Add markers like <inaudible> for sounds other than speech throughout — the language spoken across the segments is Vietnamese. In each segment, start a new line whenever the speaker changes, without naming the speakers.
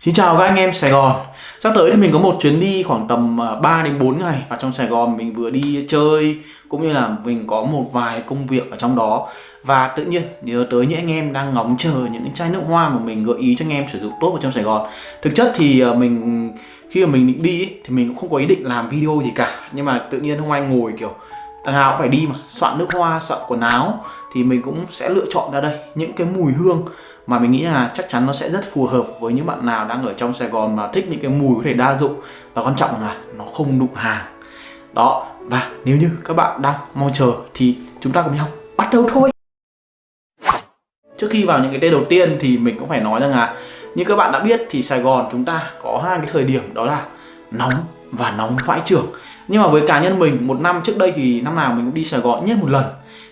Xin chào các anh em Sài Gòn. Sắp tới thì mình có một chuyến đi khoảng tầm à, 3 đến 4 ngày. Và trong Sài Gòn mình vừa đi chơi Cũng như là mình có một vài công việc ở trong đó. Và tự nhiên nhớ tới những anh em đang ngóng chờ những chai nước hoa mà mình gợi ý cho anh em sử dụng tốt ở trong Sài Gòn. Thực chất thì à, mình khi mà mình định đi thì mình cũng không có ý định làm video gì cả. Nhưng mà tự nhiên hôm anh ngồi kiểu đằng nào cũng phải đi mà. Soạn nước hoa, soạn quần áo thì mình cũng sẽ lựa chọn ra đây. Những cái mùi hương mà mình nghĩ là chắc chắn nó sẽ rất phù hợp với những bạn nào đang ở trong Sài Gòn mà thích những cái mùi có thể đa dụng. Và quan trọng là nó không đụng hàng. Đó, và nếu như các bạn đang mong chờ thì chúng ta cùng nhau bắt đầu thôi. Trước khi vào những cái tên đầu tiên thì mình cũng phải nói rằng là như các bạn đã biết thì Sài Gòn chúng ta có hai cái thời điểm đó là nóng và nóng vãi trưởng nhưng mà với cá nhân mình, một năm trước đây thì năm nào mình cũng đi Sài Gòn nhất một lần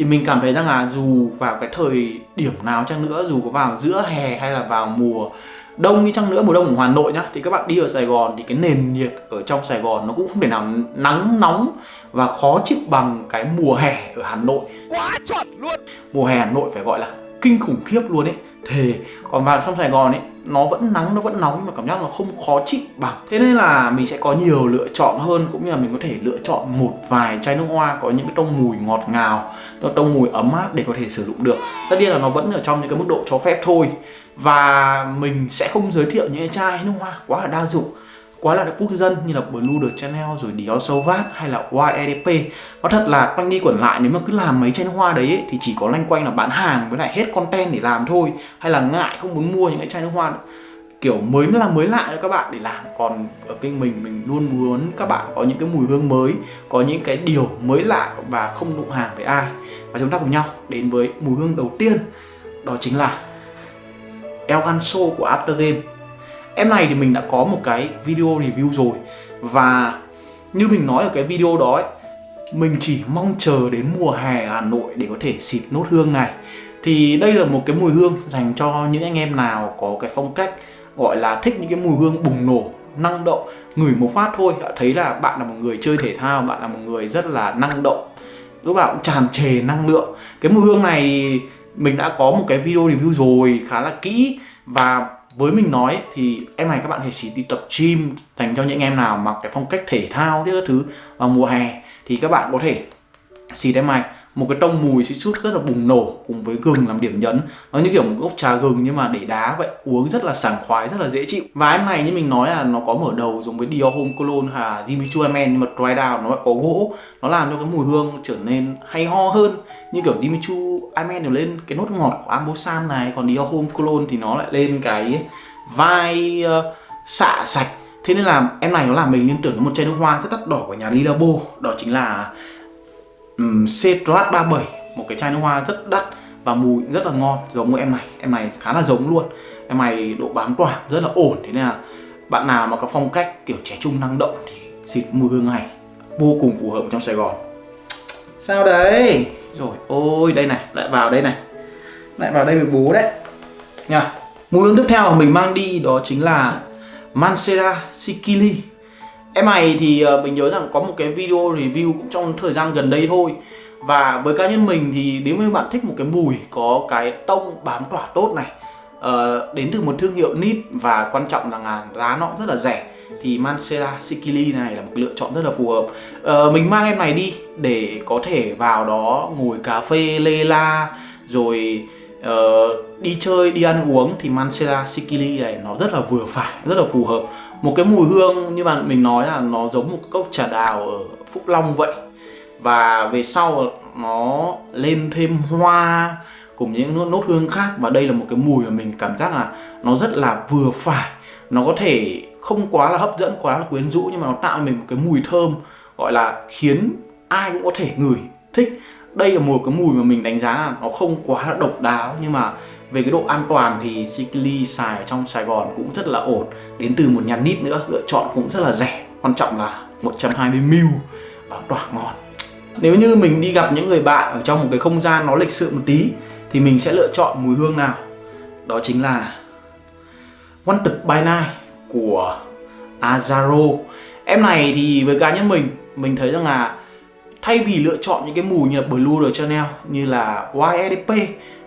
thì mình cảm thấy rằng là dù vào cái thời điểm nào chăng nữa dù có vào giữa hè hay là vào mùa đông đi chăng nữa mùa đông ở Hà Nội nhá thì các bạn đi ở Sài Gòn thì cái nền nhiệt ở trong Sài Gòn nó cũng không thể nào nắng nóng và khó chịu bằng cái mùa hè ở Hà Nội. Quá chuẩn luôn! Mùa hè Hà Nội phải gọi là kinh khủng khiếp luôn ấy thề. Còn vào trong Sài Gòn ấy, nó vẫn nắng, nó vẫn nóng nhưng mà cảm giác nó không khó chịu bằng. Thế nên là mình sẽ có nhiều lựa chọn hơn, cũng như là mình có thể lựa chọn một vài chai nước hoa có những cái tông mùi ngọt ngào tông mùi ấm áp để có thể sử dụng được. Tất nhiên là nó vẫn ở trong những cái mức độ cho phép thôi. Và mình sẽ không giới thiệu những cái chai nước hoa quá là đa dụng quá là quốc dân như là Blue The Chanel rồi Dior Sauvage hay là YEDP nó thật là quanh đi quẩn lại nếu mà cứ làm mấy chai nước hoa đấy ấy, thì chỉ có lanh quanh là bán hàng với lại hết content để làm thôi hay là ngại không muốn mua những cái chai nước hoa kiểu mới là mới lạ cho các bạn để làm còn ở kênh mình mình luôn muốn các bạn có những cái mùi hương mới có những cái điều mới lạ và không đụng hàng với ai. Và chúng ta cùng nhau đến với mùi hương đầu tiên đó chính là El Ganso của After Game. Em này thì mình đã có một cái video review rồi. Và như mình nói ở cái video đó ấy, Mình chỉ mong chờ đến mùa hè Hà Nội để có thể xịt nốt hương này. Thì đây là một cái mùi hương dành cho những anh em nào có cái phong cách Gọi là thích những cái mùi hương bùng nổ, năng động Ngửi một phát thôi. Đã thấy là bạn là một người chơi thể thao Bạn là một người rất là năng động Lúc nào cũng tràn trề năng lượng. Cái mùi hương này mình đã có một cái video review rồi khá là kỹ Và với mình nói thì em này các bạn thì chỉ đi tập gym dành cho những em nào mặc cái phong cách thể thao các thứ vào mùa hè thì các bạn có thể xịt em này một cái tông mùi xịt chút rất là bùng nổ cùng với gừng làm điểm nhấn. Nó như kiểu một gốc trà gừng nhưng mà để đá vậy uống rất là sảng khoái rất là dễ chịu. Và em này như mình nói là nó có mở đầu giống với Dior Home Cologne hà Jimmy Choo Men nhưng mà dry down nó lại có gỗ. Nó làm cho cái mùi hương trở nên hay ho hơn. Như kiểu Jimmy Choo Men đều lên cái nốt ngọt của Ambosan này còn Dior Home Cologne thì nó lại lên cái vai uh, xạ sạch. Thế nên là em này nó làm mình liên tưởng đến một chai nước hoa rất đắt đỏ của nhà Lilabo. Đó chính là um, Cetrat 37 một cái chai nước hoa rất đắt và mùi rất là ngon giống với em này. Em này khá là giống luôn. Em này độ bám tỏa rất là ổn thế nên là bạn nào mà có phong cách kiểu trẻ trung năng động thì xịt mùi hương này vô cùng phù hợp trong Sài Gòn. Sao đấy? Rồi ôi đây này lại vào đây này. Lại vào đây với bố đấy. Nha mùi hương tiếp theo mà mình mang đi đó chính là Mancera Sikili Em này thì ờ, mình nhớ rằng có một cái video review cũng trong thời gian gần đây thôi. Và với cá nhân mình thì nếu như bạn thích một cái mùi có cái tông bám tỏa tốt này uh, Đến từ một thương hiệu nít và quan trọng là giá nó cũng rất là rẻ Thì Mancera Sikili này là một lựa chọn rất là phù hợp. Uh, Mình mang em này đi để có thể vào đó ngồi cà phê lê la Rồi uh, đi chơi, đi ăn uống thì Mancera Sikili này nó rất là vừa phải, rất là phù hợp một cái mùi hương như mà mình nói là nó giống một cốc trà đào ở Phúc Long vậy. Và về sau nó lên thêm hoa cùng những nốt, nốt hương khác. Và đây là một cái mùi mà mình cảm giác là nó rất là vừa phải. Nó có thể không quá là hấp dẫn quá là quyến rũ nhưng mà nó tạo cho mình một cái mùi thơm gọi là khiến ai cũng có thể ngửi thích. Đây là một cái mùi mà mình đánh giá là nó không quá là độc đáo nhưng mà về cái độ an toàn thì Sikili xài trong Sài Gòn cũng rất là ổn. Đến từ một nhà nít nữa, lựa chọn cũng rất là rẻ. Quan trọng là 120ml và tỏa ngon. Nếu như mình đi gặp những người bạn ở trong một cái không gian nó lịch sự một tí Thì mình sẽ lựa chọn mùi hương nào? Đó chính là One Tực By Night của Azaro. Em này thì với cá nhân mình Mình thấy rằng là thay vì lựa chọn những cái mùi như là Blue de Chanel như là YSDP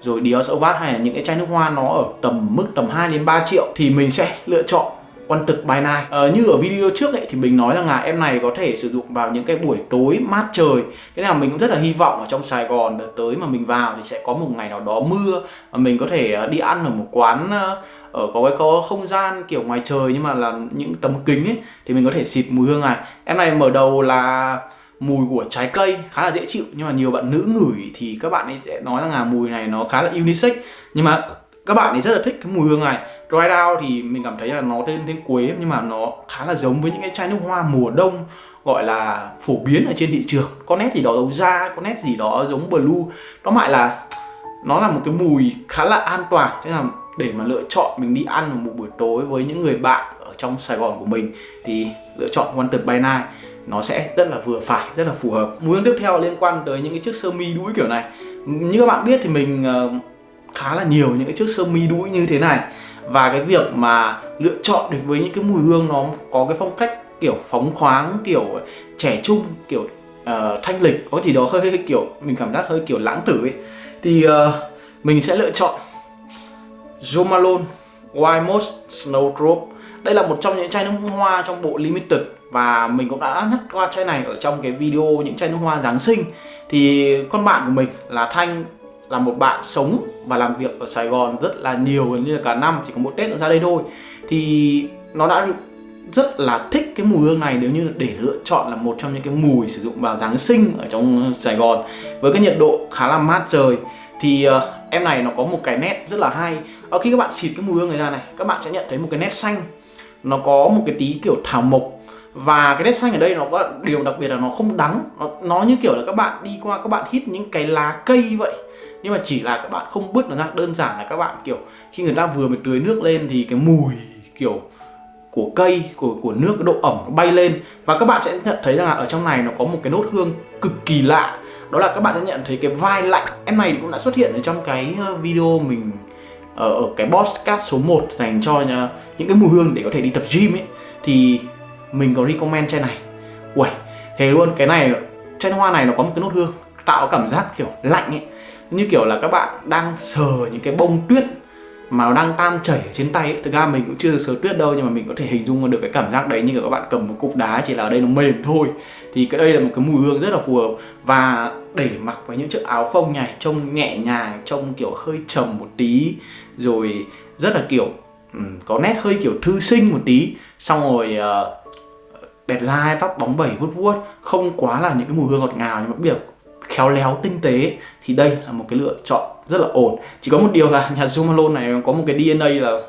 rồi Dior Sauvage hay là những cái chai nước hoa nó ở tầm mức tầm 2 đến 3 triệu thì mình sẽ lựa chọn quan trực bài này. Ờ, như ở video trước ấy thì mình nói rằng là em này có thể sử dụng vào những cái buổi tối mát trời. Cái nào mình cũng rất là hy vọng ở trong Sài Gòn đợt tới mà mình vào thì sẽ có một ngày nào đó mưa mà mình có thể ờ, đi ăn ở một quán ờ, ở có cái có không gian kiểu ngoài trời nhưng mà là những tấm kính ấy thì mình có thể xịt mùi hương này. Em này mở đầu là mùi của trái cây khá là dễ chịu. Nhưng mà nhiều bạn nữ ngửi thì các bạn ấy sẽ nói rằng là mùi này nó khá là unisex. Nhưng mà các bạn ấy rất là thích cái mùi hương này. Dry down thì mình cảm thấy là nó tên tên quế, nhưng mà nó khá là giống với những cái chai nước hoa mùa đông, gọi là phổ biến ở trên thị trường. Có nét gì đó giống da, có nét gì đó giống blue. Nó lại là nó là một cái mùi khá là an toàn. Thế là để mà lựa chọn mình đi ăn một buổi tối với những người bạn ở trong Sài Gòn của mình thì lựa chọn Wanted by Night nó sẽ rất là vừa phải, rất là phù hợp. Mùi hương tiếp theo liên quan tới những cái chiếc sơ mi đuôi kiểu này. Như các bạn biết thì mình ờ, khá là nhiều những cái chiếc sơ mi đuôi như thế này và cái việc mà lựa chọn được với những cái mùi hương nó có cái phong cách kiểu phóng khoáng kiểu trẻ trung kiểu uh, thanh lịch có gì đó hơi, hơi kiểu mình cảm giác hơi kiểu lãng tử ấy thì uh, mình sẽ lựa chọn Jo Malone White Moss Snowdrop đây là một trong những chai nước hoa trong bộ limited và mình cũng đã nhắc qua chai này ở trong cái video những chai nước hoa Giáng sinh. Thì con bạn của mình là Thanh là một bạn sống và làm việc ở Sài Gòn rất là nhiều gần như là cả năm chỉ có một Tết ra đây thôi. Thì nó đã rất là thích cái mùi hương này nếu như để lựa chọn là một trong những cái mùi sử dụng vào Giáng sinh ở trong Sài Gòn với cái nhiệt độ khá là mát trời. Thì uh, em này nó có một cái nét rất là hay. Ở khi các bạn xịt cái mùi hương này ra này các bạn sẽ nhận thấy một cái nét xanh nó có một cái tí kiểu thảo mộc. Và cái nét xanh ở đây nó có điều đặc biệt là nó không đắng. Nó, nó như kiểu là các bạn đi qua các bạn hít những cái lá cây vậy. Nhưng mà chỉ là các bạn không bứt nó ra đơn giản là các bạn kiểu khi người ta vừa mới tưới nước lên thì cái mùi kiểu của cây của của nước cái độ ẩm nó bay lên. Và các bạn sẽ nhận thấy rằng là ở trong này nó có một cái nốt hương cực kỳ lạ. Đó là các bạn sẽ nhận thấy cái vai lạnh. Em này cũng đã xuất hiện ở trong cái ờ, video mình ở, ở cái podcast số 1 dành cho những cái mùi hương để có thể đi tập gym ấy thì mình có recommend chai này. Uầy, thế luôn cái này chai hoa này nó có một cái nốt hương tạo cảm giác kiểu lạnh ấy. Như kiểu là các bạn đang sờ những cái bông tuyết mà nó đang tan chảy ở trên tay ấy. thực ra mình cũng chưa được sờ tuyết đâu nhưng mà mình có thể hình dung được cái cảm giác đấy như kiểu các bạn cầm một cục đá chỉ là ở đây nó mềm thôi. Thì cái đây là một cái mùi hương rất là phù hợp. Và để mặc với những chiếc áo phông này trông nhẹ nhàng trông kiểu hơi trầm một tí rồi rất là kiểu um, có nét hơi kiểu thư sinh một tí. Xong rồi ờ, uh, đẹp dai tóc bóng bẩy vuốt vuốt không quá là những cái mùi hương ngọt ngào nhưng mà biết khéo léo tinh tế. Thì đây là một cái lựa chọn rất là ổn. Chỉ có một điều là nhà Zoom Malone này có một cái DNA là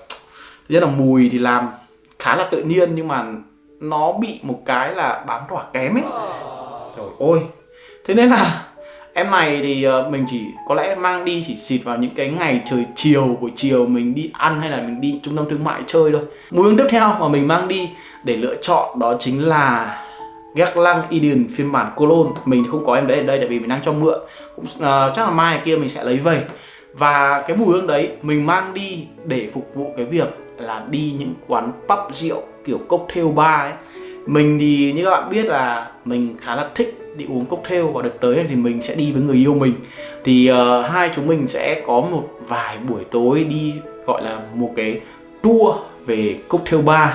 rất là mùi thì làm khá là tự nhiên nhưng mà nó bị một cái là bám tỏa kém ấy. Trời ơi. Thế nên là em này thì ờ, mình chỉ có lẽ mang đi chỉ xịt vào những cái ngày trời chiều, buổi chiều mình đi ăn hay là mình đi trung tâm thương mại chơi thôi. Mùi hương tiếp theo mà mình mang đi để lựa chọn đó chính là Guerlain Eden phiên bản Cologne. Mình không có em đấy ở đây tại vì mình đang cho mượn. Cũng uh, chắc là mai kia mình sẽ lấy về. Và cái mùi hương đấy mình mang đi để phục vụ cái việc là đi những quán pub rượu kiểu cocktail bar ấy. Mình thì như các bạn biết là mình khá là thích đi uống cocktail và đợt tới thì mình sẽ đi với người yêu mình. Thì uh, hai chúng mình sẽ có một vài buổi tối đi gọi là một cái tour về cocktail bar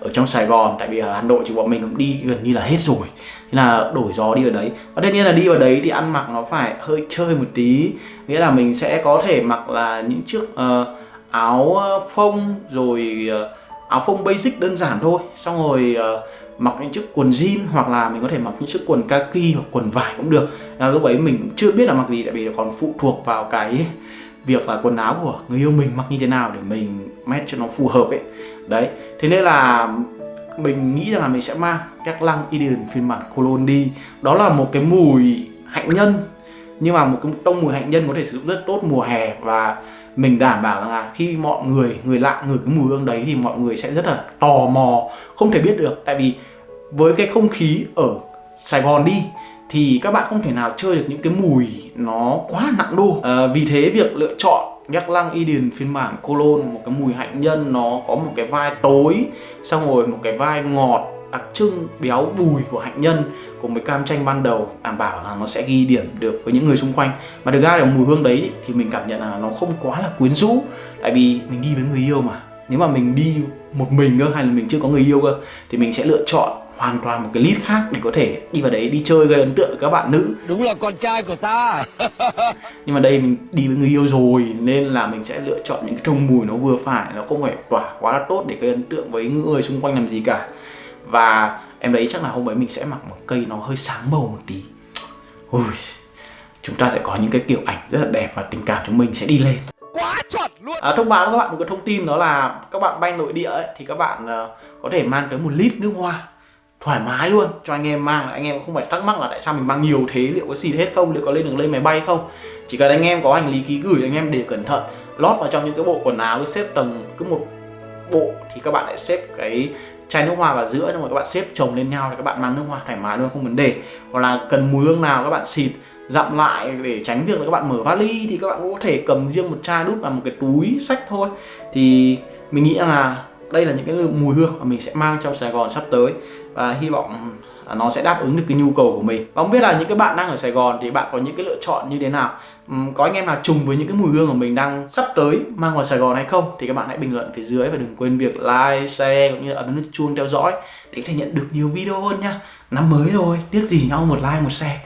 ở trong Sài Gòn tại vì ở Hà Nội thì bọn mình cũng đi gần như là hết rồi. Thế là đổi gió đi ở đấy. Và tất nhiên là đi vào đấy thì ăn mặc nó phải hơi chơi một tí. Nghĩa là mình sẽ có thể mặc là những chiếc uh, áo ờ, phông rồi uh, áo phông basic đơn giản thôi. Xong rồi uh, mặc những chiếc quần jean hoặc là mình có thể mặc những chiếc quần kaki hoặc quần vải cũng được. Là lúc ấy mình chưa biết là mặc gì tại vì còn phụ thuộc vào cái việc là quần áo của người yêu mình mặc như thế nào để mình mét cho nó phù hợp ấy. Đấy thế nên là mình nghĩ rằng là mình sẽ mang các lăng Eden phiên bản Cologne đi. Đó là một cái mùi hạnh nhân nhưng mà một cái tông mùi hạnh nhân có thể sử dụng rất tốt mùa hè. Và mình đảm bảo rằng là khi mọi người người lạ người cái mùi hương đấy thì mọi người sẽ rất là tò mò không thể biết được. Tại vì với cái không khí ở Sài Gòn đi thì các bạn không thể nào chơi được những cái mùi nó quá nặng đô. À, vì thế việc lựa chọn nhắc Lăng Eden phiên bản Cologne, một cái mùi hạnh nhân, nó có một cái vai tối, xong rồi một cái vai ngọt, đặc trưng, béo bùi của hạnh nhân cùng với cam chanh ban đầu. Đảm bảo là nó sẽ ghi điểm được với những người xung quanh. Mà được ra là mùi hương đấy thì mình cảm nhận là nó không quá là quyến rũ. Tại vì mình đi với người yêu mà. Nếu mà mình đi một mình cơ, hay là mình chưa có người yêu cơ, thì mình sẽ lựa chọn hoàn toàn một cái list khác để có thể đi vào đấy đi chơi gây ấn tượng với các bạn nữ.
Đúng là con trai của ta. <laughs>
Nhưng mà đây mình đi với người yêu rồi nên là mình sẽ lựa chọn những cái thông mùi nó vừa phải nó không phải tỏa quá là tốt để gây ấn tượng với người xung quanh làm gì cả. Và em đấy chắc là hôm ấy mình sẽ mặc một cây nó hơi sáng màu một tí. Ui chúng ta sẽ có những cái kiểu ảnh rất là đẹp và tình cảm chúng mình sẽ đi lên.
Quá chuẩn luôn.
À, thông báo với các bạn một cái thông tin đó là các bạn bay nội địa ấy, thì các bạn uh, có thể mang tới một lít nước hoa thoải mái luôn. Cho anh em mang, anh em cũng không phải thắc mắc là tại sao mình mang nhiều thế, liệu có xịt hết không, liệu có lên đường lên máy bay không. Chỉ cần anh em có hành lý ký gửi anh em để cẩn thận, lót vào trong những cái bộ quần áo, cứ xếp tầng, cứ một bộ thì các bạn lại xếp cái chai nước hoa vào giữa, xong rồi các bạn xếp chồng lên nhau thì các bạn mang nước hoa thoải mái luôn, không vấn đề. Hoặc là cần mùi hương nào các bạn xịt, dặm lại để tránh việc là các bạn mở vali thì các bạn cũng có thể cầm riêng một chai đút vào một cái túi sách thôi. Thì mình nghĩ là đây là những cái mùi hương mà mình sẽ mang trong Sài Gòn sắp tới và hy vọng à, nó sẽ đáp ứng được cái nhu cầu của mình. Và không biết là những cái bạn đang ở Sài Gòn thì bạn có những cái lựa chọn như thế nào? Có anh em nào trùng với những cái mùi hương của mình đang sắp tới mang vào Sài Gòn hay không? Thì các bạn hãy bình luận phía dưới và đừng quên việc like, share cũng như là ấn nút chuông theo dõi để có thể nhận được nhiều video hơn nha. Năm mới rồi tiếc gì nhau một like một share.